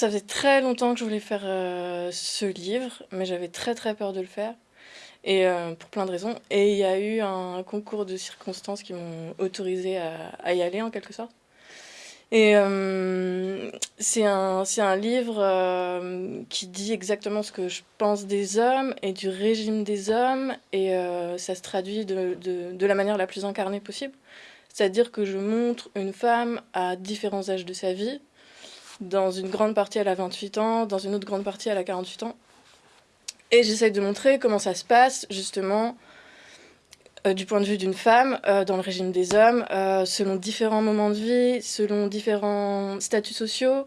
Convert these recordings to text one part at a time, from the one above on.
ça faisait très longtemps que je voulais faire euh, ce livre, mais j'avais très très peur de le faire, et euh, pour plein de raisons. Et il y a eu un concours de circonstances qui m'ont autorisé à, y aller en quelque sorte. Et euh, c'est un, un, livre qui dit exactement ce que je pense des hommes et du régime des hommes, et ça se traduit de, de, de la manière la plus incarnée possible. C'est-à-dire que je montre une femme à différents âges de sa vie, dans une grande partie, elle a 28 ans. Dans une autre grande partie, elle a 48 ans. Et j'essaye de montrer comment ça se passe, justement, euh, du point de vue d'une femme, euh, dans le régime des hommes, euh, selon différents moments de vie, selon différents statuts sociaux,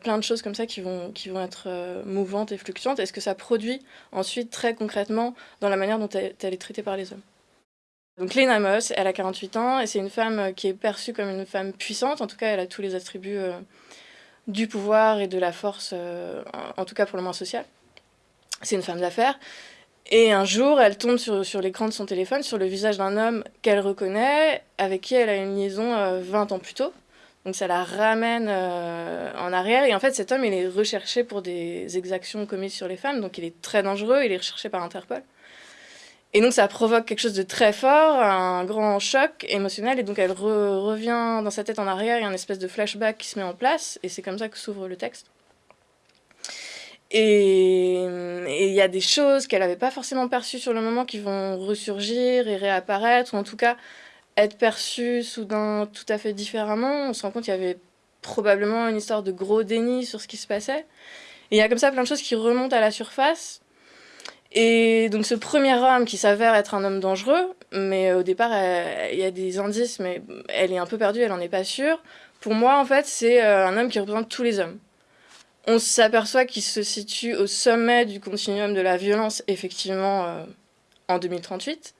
plein de choses comme ça qui vont, qui vont être mouvantes et fluctuantes. Et ce que ça produit ensuite, très concrètement, dans la manière dont elle, elle est traitée par les hommes? Donc Lena Moss, elle a 48 ans, et c'est une femme qui est perçue comme une femme puissante. En tout cas, elle a tous les attributs du pouvoir et de la force, euh, en, tout cas pour le moins social. C'est une femme d'affaires. Et un jour, elle tombe sur, sur l'écran de son téléphone, sur le visage d'un homme qu'elle reconnaît, avec qui elle a une liaison 20 euh, ans plus tôt. Donc ça la ramène euh, en arrière. Et en fait, cet homme, il est recherché pour des exactions commises sur les femmes. Donc il est très dangereux, il est recherché par Interpol. Et donc ça provoque quelque chose de très fort, un grand choc émotionnel, et donc elle revient dans sa tête en arrière, il y a une espèce de flashback qui se met en place, et c'est comme ça que s'ouvre le texte. Et il y a des choses qu'elle n'avait pas forcément perçues sur le moment qui vont ressurgir et réapparaître, ou en tout cas être perçues soudain tout à fait différemment. On se rend compte qu'il y avait probablement une histoire de gros déni sur ce qui se passait. Et il y a comme ça plein de choses qui remontent à la surface, et donc ce premier homme qui s'avère être un homme dangereux, mais au départ il y a des indices, mais elle est un peu perdue, elle en est pas sûre. Pour moi en fait c'est euh, un homme qui représente tous les hommes. On s'aperçoit qu'il se situe au sommet du continuum de la violence effectivement euh, en 2038.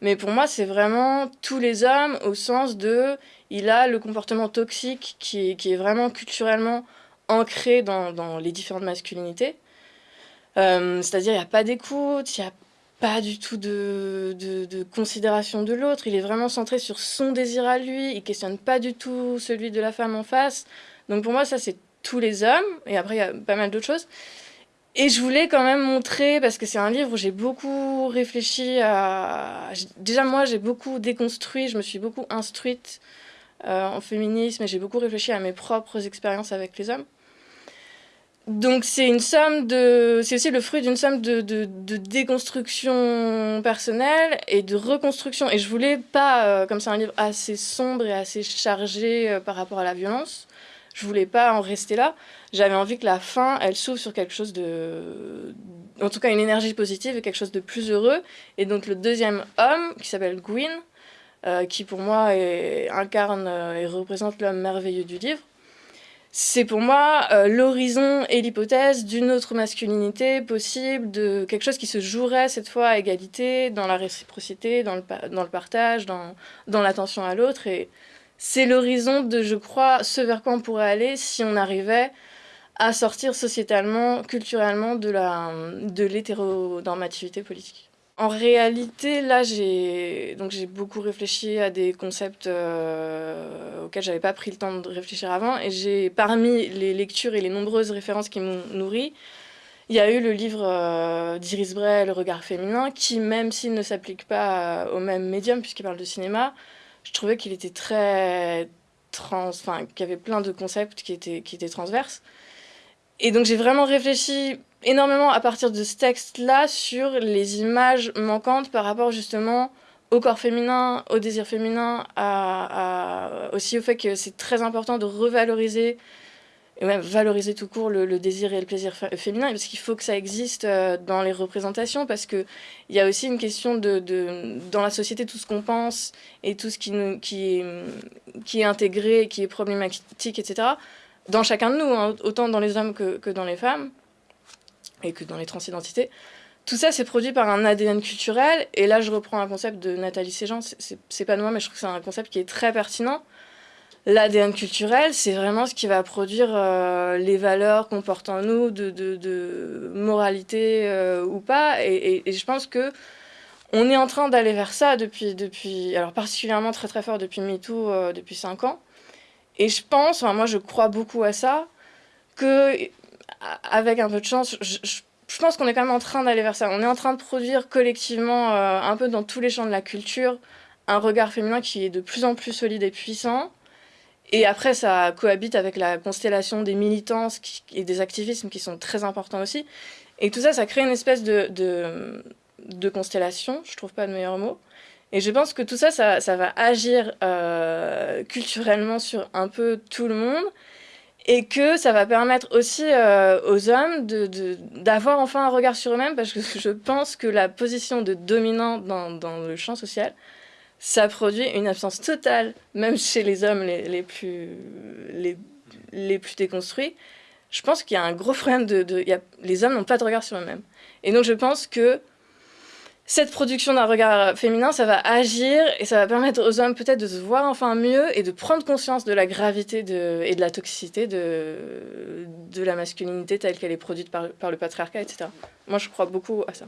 Mais pour moi c'est vraiment tous les hommes au sens de il a le comportement toxique qui est, qui est vraiment culturellement ancré dans, dans les différentes masculinités. Euh, c'est-à-dire, il n'y a pas d'écoute, il n'y a pas du tout de, considération de l'autre. Il est vraiment centré sur son désir à lui. Il questionne pas du tout celui de la femme en face. Donc pour moi, ça, c'est tous les hommes. Et après, il y a pas mal d'autres choses. Et je voulais quand même montrer, parce que c'est un livre où j'ai beaucoup réfléchi à... Déjà, moi, j'ai beaucoup déconstruit, je me suis beaucoup instruite euh, en féminisme et j'ai beaucoup réfléchi à mes propres expériences avec les hommes. Donc c'est une somme de, c'est aussi le fruit d'une somme de, de, déconstruction personnelle et de reconstruction. Et je voulais pas, euh, comme c'est un livre assez sombre et assez chargé euh, par rapport à la violence, je voulais pas en rester là. J'avais envie que la fin, elle s'ouvre sur quelque chose de, en tout cas une énergie positive et quelque chose de plus heureux. Et donc le deuxième homme, qui s'appelle Gwyn, euh, qui pour moi incarne et représente l'homme merveilleux du livre, c'est pour moi euh, l'horizon et l'hypothèse d'une autre masculinité possible, de quelque chose qui se jouerait cette fois à égalité, dans la réciprocité, dans le, dans le partage, dans, dans l'attention à l'autre. Et c'est l'horizon de, je crois, ce vers quoi on pourrait aller si on arrivait à sortir sociétalement, culturellement de l'hétéronormativité de politique. En réalité, là, j'ai donc j'ai beaucoup réfléchi à des concepts euh, auxquels j'avais pas pris le temps de réfléchir avant, et j'ai parmi les lectures et les nombreuses références qui m'ont nourri, il y a eu le livre euh, d'Iris Bray, Le regard féminin, qui, même s'il ne s'applique pas au même médium, puisqu'il parle de cinéma, je trouvais qu'il était très trans, enfin, qu'il y avait plein de concepts qui étaient, qui étaient transverses. Et donc j'ai vraiment réfléchi énormément à partir de ce texte-là sur les images manquantes par rapport justement au corps féminin, au désir féminin, à, aussi au fait que c'est très important de revaloriser et même valoriser tout court le, désir et le plaisir féminin, parce qu'il faut que ça existe euh, dans les représentations, parce qu'il y a aussi une question de, dans la société, tout ce qu'on pense et tout ce qui est intégré, qui est problématique, etc., dans chacun de nous, hein, autant dans les hommes que, dans les femmes, et que dans les transidentités. Tout ça, c'est produit par un ADN culturel, et là, je reprends un concept de Nathalie Séjean, c'est pas de moi, mais je trouve que c'est un concept qui est très pertinent. L'ADN culturel, c'est vraiment ce qui va produire euh, les valeurs qu'on porte en nous, de, moralité euh, ou pas, et, je pense que on est en train d'aller vers ça depuis, depuis, alors particulièrement très très fort depuis MeToo, euh, depuis 5 ans, et je pense, enfin, moi je crois beaucoup à ça, que, avec un peu de chance, je, pense qu'on est quand même en train d'aller vers ça. On est en train de produire collectivement, euh, un peu dans tous les champs de la culture, un regard féminin qui est de plus en plus solide et puissant. Et après, ça cohabite avec la constellation des militances et des activismes qui sont très importants aussi. Et tout ça, ça crée une espèce de, de, constellation, je trouve pas de meilleur mot. Et je pense que tout ça, ça, va agir euh, culturellement sur un peu tout le monde et que ça va permettre aussi euh, aux hommes d'avoir enfin un regard sur eux-mêmes, parce que je pense que la position de dominant dans, dans, le champ social, ça produit une absence totale, même chez les hommes les, les plus, les, les, plus déconstruits. Je pense qu'il y a un gros problème de... de y a, les hommes n'ont pas de regard sur eux-mêmes. Et donc je pense que cette production d'un regard féminin, ça va agir et ça va permettre aux hommes peut-être de se voir enfin mieux et de prendre conscience de la gravité de, et de la toxicité de, de la masculinité telle qu'elle est produite par, par le patriarcat, etc. Moi, je crois beaucoup à ça.